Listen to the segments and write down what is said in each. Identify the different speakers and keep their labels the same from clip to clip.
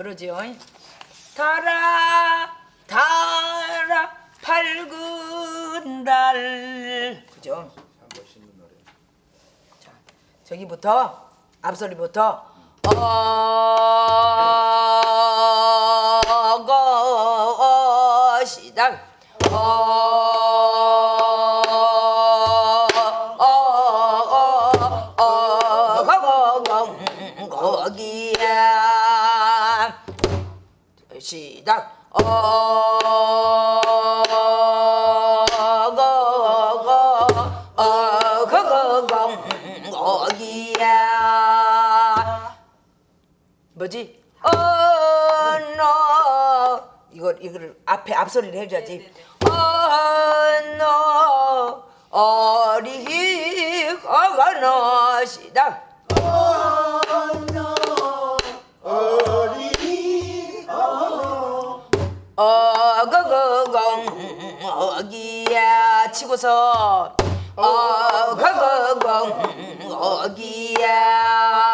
Speaker 1: 그러지요. 달아 달아 밝은 달 그죠? 자 저기부터 앞소리부터 어 시작. 어거거 어거거 거기야. 뭐지? 어너 이걸 이걸 앞에 앞소리를 해줘야지. 어너 어리 거거너. 시작. 어거 어기야 치고서 어거거공 어기야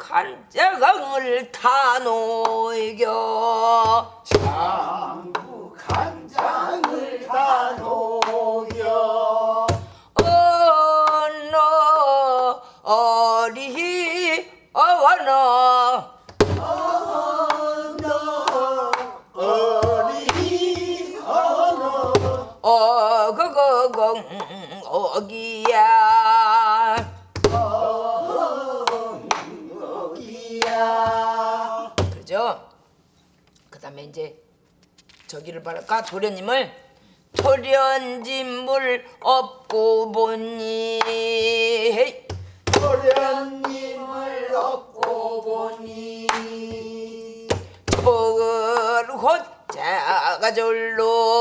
Speaker 1: 장북한 자강을 타노이겨
Speaker 2: 장부 간장을 다 녹여.
Speaker 1: 어너 어리 어원어
Speaker 2: 언어 어리 언어
Speaker 1: 어거거공 어기야 저기를 바랄까? 도련님을? 도련진물 업고 보니. 헤이.
Speaker 2: 도련님을 얻고 보니.
Speaker 1: 저을 호자가 절로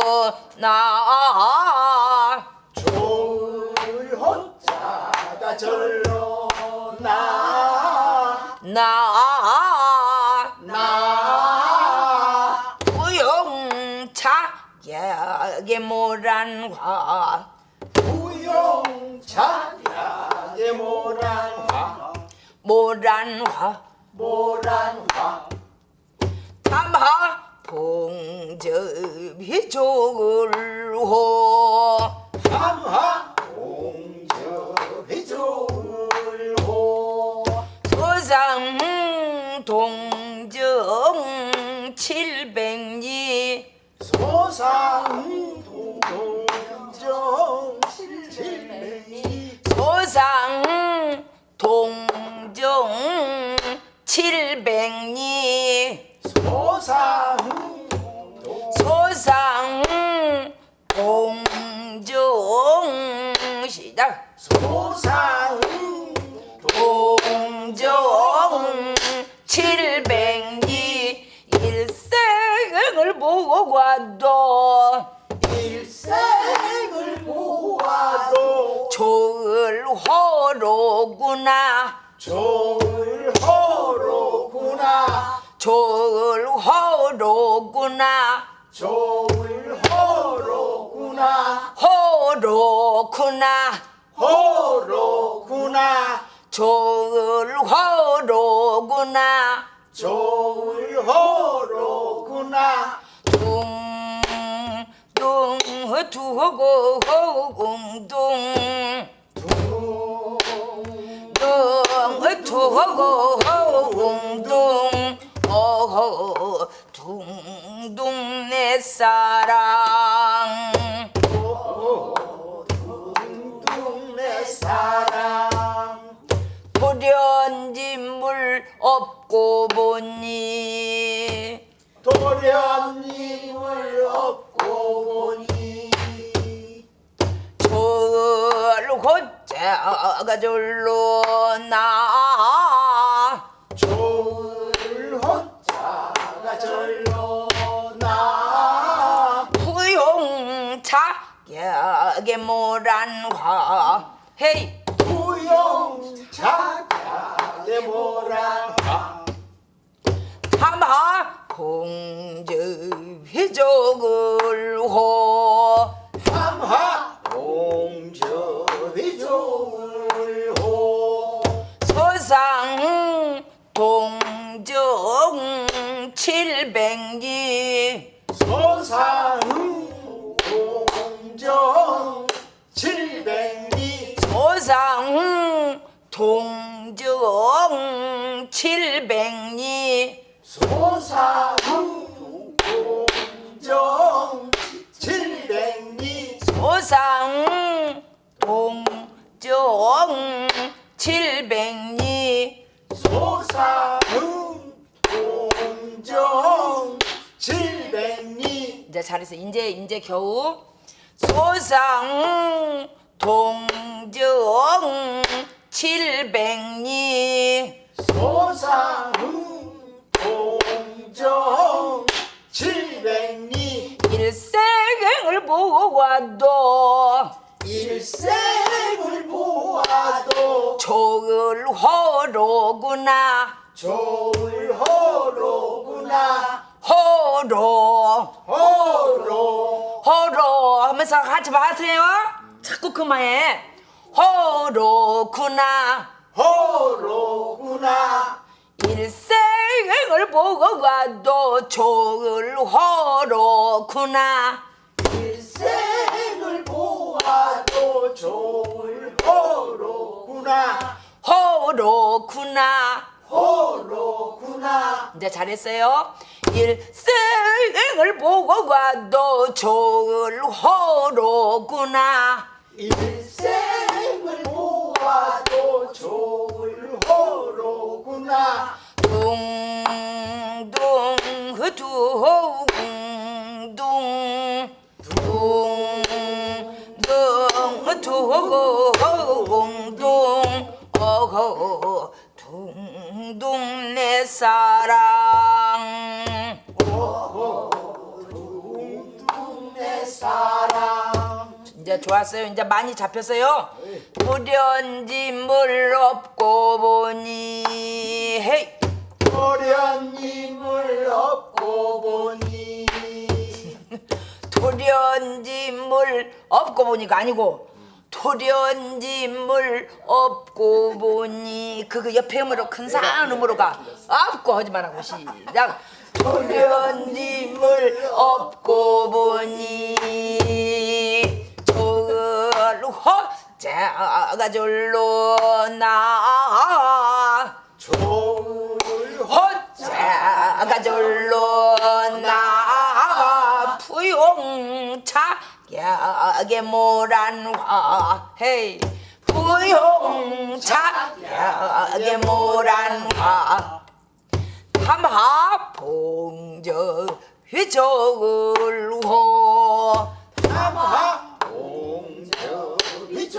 Speaker 1: 나
Speaker 2: 좋을 혼자가 절로 나
Speaker 1: 나,
Speaker 2: 나
Speaker 1: 우용차 약의 모란화.
Speaker 2: 우용차약의 모란화.
Speaker 1: 모란화
Speaker 2: 모란화
Speaker 1: 담하 봉접이 좋을호 칠백리.
Speaker 2: 소상
Speaker 1: 소상 동정 시작
Speaker 2: 소상
Speaker 1: 동정 칠백리. 일생을 보고 가도
Speaker 2: 일생을 보아도
Speaker 1: 좋을 호로구나.
Speaker 2: 좋 을 호로구나.
Speaker 1: 좋을 호로구나.
Speaker 2: 호로구나.
Speaker 1: 호로구나.
Speaker 2: 호로구나
Speaker 1: 좋을 호로구나.
Speaker 2: 좋을 호로구나.
Speaker 1: 둥둥 두고 홍둥. 둥 두고 홍둥 사랑.
Speaker 2: 동네 사랑.
Speaker 1: 돌연진물 없고
Speaker 2: 보니.
Speaker 1: 돌연진물 없고
Speaker 2: 보니. 저를 혼자 가졸로 나
Speaker 1: 후용차게 모란화 헤이.
Speaker 2: 부용자게 뭐라
Speaker 1: 하마 공저 회족을 호.
Speaker 2: 함하 공저위 좋을 호.
Speaker 1: 서상 동정 칠백리 동정 칠백리.
Speaker 2: 소상 공정 칠백리.
Speaker 1: 서상 동정 칠백리.
Speaker 2: 소상 공정 칠백리.
Speaker 1: 이제 잘했어. 이제 이제 겨우. 소상 동정 칠백리.
Speaker 2: 소상 공정. 칠백리.
Speaker 1: 일생을 보아도
Speaker 2: 일생을 보아도
Speaker 1: 좋을 호로구나.
Speaker 2: 호로
Speaker 1: 호로.
Speaker 2: 호로.
Speaker 1: 하면서 같이 마세요. 자꾸 그만해. 호로구나.
Speaker 2: 호로구나.
Speaker 1: 일생을 보고 가도 좋을 호로구나.
Speaker 2: 일생을 보아도 좋을 호로구나.
Speaker 1: 호로구나.
Speaker 2: 호로구나.
Speaker 1: 이제 잘했어요. 일생을 보고 가도 좋을 호로구나.
Speaker 2: 일생 을 보아도 좋을 호로구나.
Speaker 1: 둥둥 둥둥 둥둥 둥둥 어허 둥둥 내 사랑
Speaker 2: 내 사랑
Speaker 1: 이제 좋았어요. 이제 많이 잡혔어요. 불연짐을 업고 보니. 헤이.
Speaker 2: 도련님을 업고 보니.
Speaker 1: 돌연짐을 업고 보니가 아니고. 돌연짐을 업고 보니. 그거 옆에 음으로 큰 산음으로가 업고 하지 말라고 시작. 돌연짐을 업고 보니 절로 나. 호자가 절로 나. 부용차 야게 모란화 헤이. 부용차 야게 모란화 삼하 봉저 휘적을 호.
Speaker 2: 삼하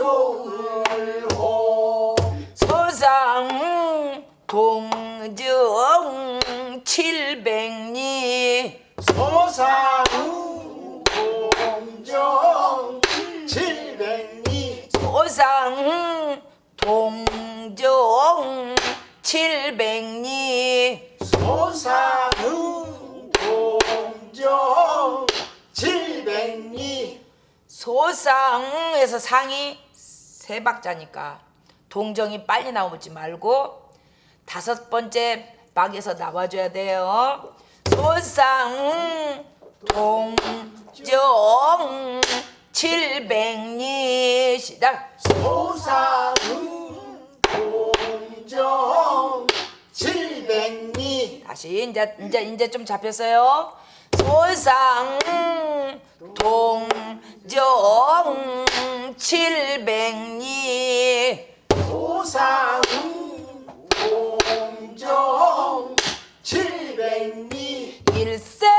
Speaker 2: 공저위 좋을 호
Speaker 1: 서상 동정 칠백리.
Speaker 2: 소상 공정 칠백리.
Speaker 1: 소상 동정 칠백리.
Speaker 2: 소상 공정 칠백리.
Speaker 1: 소상에서 상이 세 박자니까 동정이 빨리 나오지 말고 다섯 번째 박에서 나와줘야 돼요. 소상 동정 칠백리 시작.
Speaker 2: 소상 공정 칠백리
Speaker 1: 다시 이제 이제 이제 좀 잡혔어요. 소상 동정 칠백리.
Speaker 2: 소상 공정 칠백리.
Speaker 1: 일생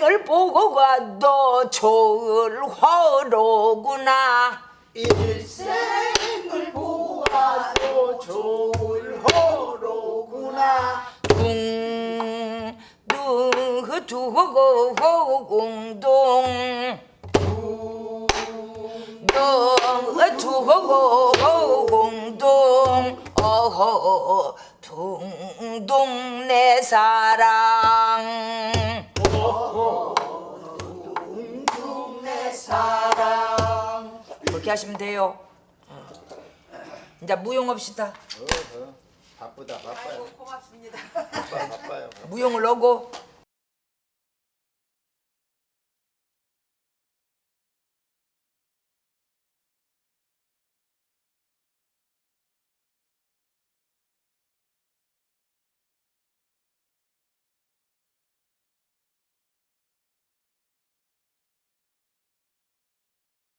Speaker 1: 일생을 보고 가도 좋을 화로구나.
Speaker 2: 일생을 보아도 좋을 호로구나.
Speaker 1: 둥 두 두고 공동. 동 두고 공동. 어허 둥동 내 사랑.
Speaker 2: 내 사랑
Speaker 1: 그렇게 하시면 돼요. 이제 무용합시다.
Speaker 2: 바쁘다. 바빠요. 고맙습니다. 바빠 바빠요.
Speaker 1: 무용을 하고